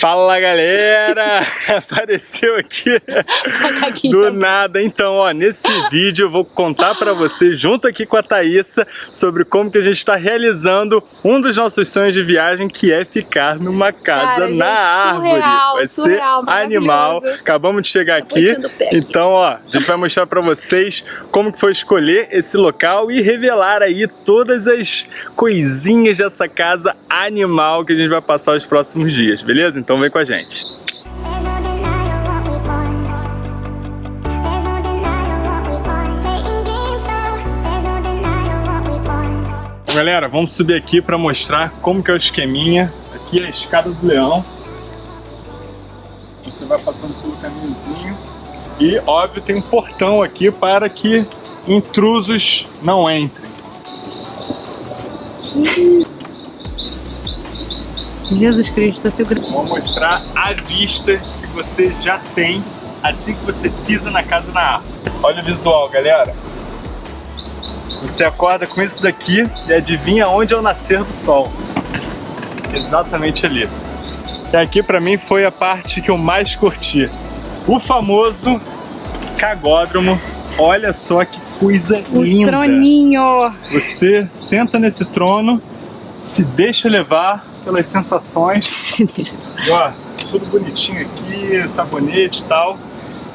Fala galera! Apareceu aqui do nada. Então, ó, nesse vídeo eu vou contar pra vocês, junto aqui com a Thaísa, sobre como que a gente está realizando um dos nossos sonhos de viagem, que é ficar numa casa Cara, na gente, árvore. surreal, vai surreal, ser animal. Acabamos de chegar aqui. Então, ó, a gente vai mostrar pra vocês como que foi escolher esse local e revelar aí todas as coisinhas dessa casa animal que a gente vai passar os próximos dias, beleza? Então vem com a gente. Bom, galera, vamos subir aqui para mostrar como que é o esqueminha. Aqui é a escada do leão. Você vai passando pelo caminhozinho. E, óbvio, tem um portão aqui para que intrusos não entrem. Jesus Cristo, segura. Vou mostrar a vista que você já tem assim que você pisa na casa na árvore. Olha o visual, galera. Você acorda com isso daqui e adivinha onde é o nascer do sol. Exatamente ali. E aqui pra mim foi a parte que eu mais curti. O famoso cagódromo. Olha só que coisa O linda. troninho. Você senta nesse trono, se deixa levar pelas sensações e, ó, tudo bonitinho aqui, sabonete e tal.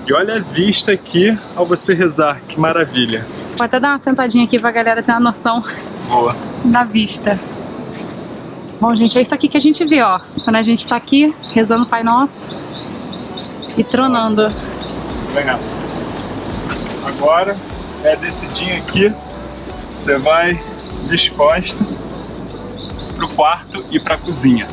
E olha a vista aqui ao você rezar, que maravilha. Vou até dar uma sentadinha aqui pra galera ter uma noção Boa. da vista. Bom, gente, é isso aqui que a gente vê, ó. Quando a gente tá aqui rezando o Pai Nosso e tronando. Legal. Agora é descidinho aqui, você vai descosta pro quarto e pra cozinha.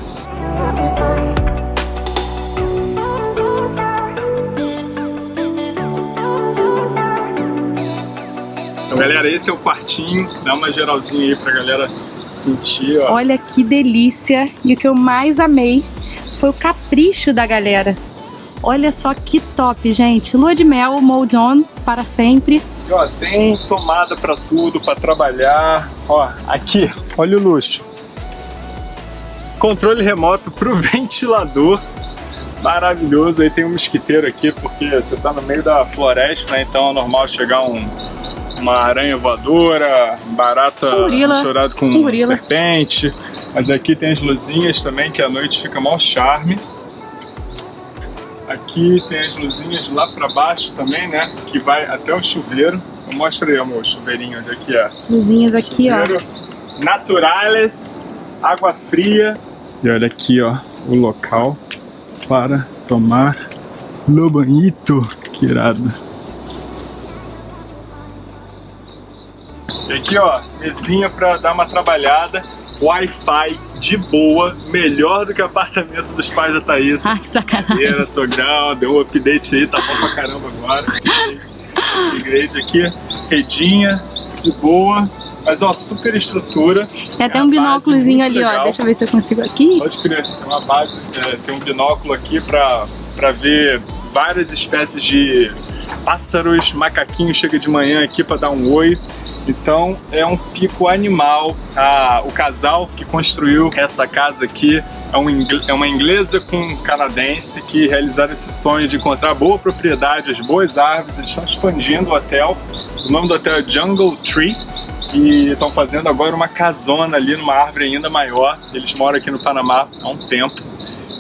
Então, galera, esse é o quartinho. Dá uma geralzinha aí pra galera sentir, ó. Olha que delícia. E o que eu mais amei foi o capricho da galera. Olha só que top, gente. Lua de mel, Mold On, para sempre. E, ó, tem tomada pra tudo, pra trabalhar. Ó, aqui, olha o luxo. Controle remoto pro ventilador. Maravilhoso. Aí tem um mosquiteiro aqui, porque você tá no meio da floresta, né? Então é normal chegar um, uma aranha voadora, barata gorila. misturado com gorila. serpente. Mas aqui tem as luzinhas também, que à noite fica mal charme. Aqui tem as luzinhas lá pra baixo também, né? Que vai até o chuveiro. Eu aí, amor, o chuveirinho onde é que é. Luzinhas aqui, ó. Chuveiro Naturales, água fria. E olha aqui, ó, o local para tomar no banhito. Que irado. E aqui, ó, mesinha pra dar uma trabalhada. Wi-Fi de boa, melhor do que o apartamento dos pais da Thaís. Ai, que sacanagem. Era sogrão, deu um update aí, tá bom pra caramba agora. Upgrade aqui, redinha, de boa. Mas ó, super estrutura. Tem até É um binóculozinho ali, ó. legal. Deixa eu ver se eu consigo aqui. Pode crer, tem uma base, é, tem um binóculo aqui pra, pra ver várias espécies de pássaros, macaquinho chega de manhã aqui pra dar um oi. Então é um pico animal. Ah, o casal que construiu essa casa aqui é, um é uma inglesa com um canadense que realizaram esse sonho de encontrar boa propriedade, as boas árvores. Eles estão expandindo o hotel. O nome do hotel é Jungle Tree e estão fazendo agora uma casona ali numa árvore ainda maior. Eles moram aqui no Panamá há um tempo.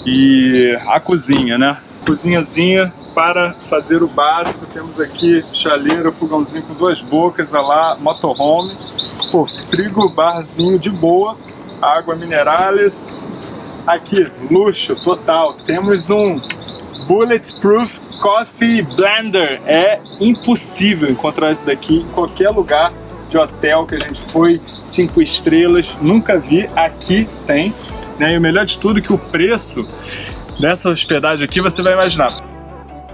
E a cozinha, né? Cozinhazinha para fazer o básico. Temos aqui chaleira, fogãozinho com duas bocas, a lá motorhome. Pô, frigo, barzinho de boa. Água minerales. Aqui, luxo total. Temos um Bulletproof Coffee Blender. É impossível encontrar isso daqui em qualquer lugar de hotel que a gente foi, cinco estrelas, nunca vi. Aqui tem. Né? E o melhor de tudo é que o preço dessa hospedagem aqui você vai imaginar.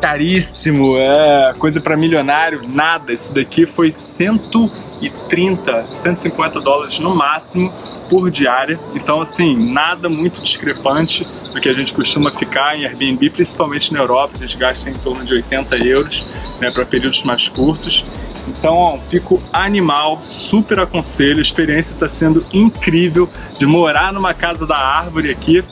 Caríssimo, é coisa para milionário, nada. Isso daqui foi 130, 150 dólares no máximo por diária. Então, assim, nada muito discrepante do que a gente costuma ficar em Airbnb, principalmente na Europa. A gente gasta em torno de 80 euros né, para períodos mais curtos. Então, ó, pico animal, super aconselho. A experiência está sendo incrível de morar numa casa da árvore aqui.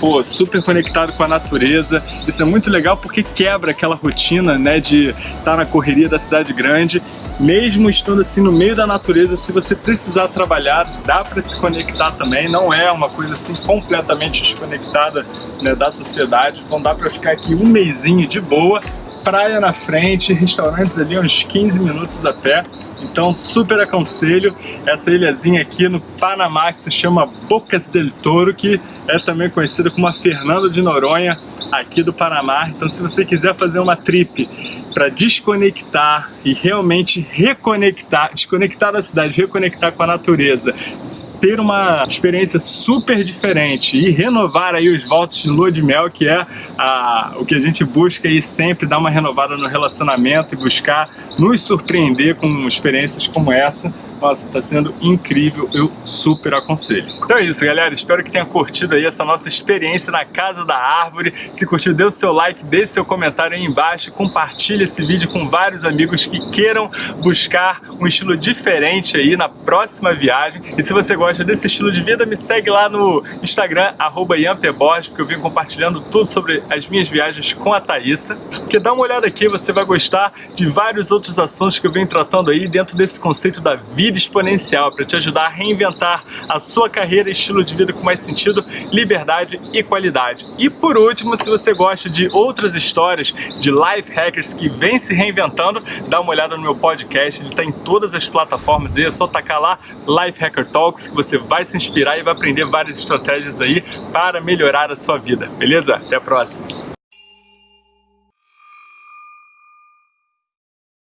pô, super conectado com a natureza. Isso é muito legal porque quebra aquela rotina, né, de estar tá na correria da cidade grande. Mesmo estando assim no meio da natureza, se você precisar trabalhar, dá para se conectar também. Não é uma coisa assim completamente desconectada né, da sociedade. Então dá para ficar aqui um mêsinho de boa praia na frente, restaurantes ali uns 15 minutos a pé. Então super aconselho essa ilhazinha aqui no Panamá que se chama Bocas del Toro, que é também conhecida como a Fernanda de Noronha aqui do Panamá. Então se você quiser fazer uma trip para desconectar e realmente reconectar, desconectar da cidade, reconectar com a natureza, ter uma experiência super diferente e renovar aí os voltos de lua de mel, que é a, o que a gente busca aí sempre dar uma renovada no relacionamento e buscar nos surpreender com experiências como essa nossa, tá sendo incrível, eu super aconselho. Então é isso, galera. Espero que tenha curtido aí essa nossa experiência na Casa da Árvore. Se curtiu, dê o seu like, deixe seu comentário aí embaixo, compartilhe esse vídeo com vários amigos que queiram buscar um estilo diferente aí na próxima viagem. E se você gosta desse estilo de vida, me segue lá no Instagram, arroba porque eu venho compartilhando tudo sobre as minhas viagens com a Thaísa. Porque dá uma olhada aqui, você vai gostar de vários outros assuntos que eu venho tratando aí dentro desse conceito da vida vida exponencial para te ajudar a reinventar a sua carreira e estilo de vida com mais sentido, liberdade e qualidade. E por último, se você gosta de outras histórias de life hackers que vêm se reinventando, dá uma olhada no meu podcast, ele está em todas as plataformas aí, é só tacar lá Life Hacker Talks que você vai se inspirar e vai aprender várias estratégias aí para melhorar a sua vida, beleza? Até a próxima!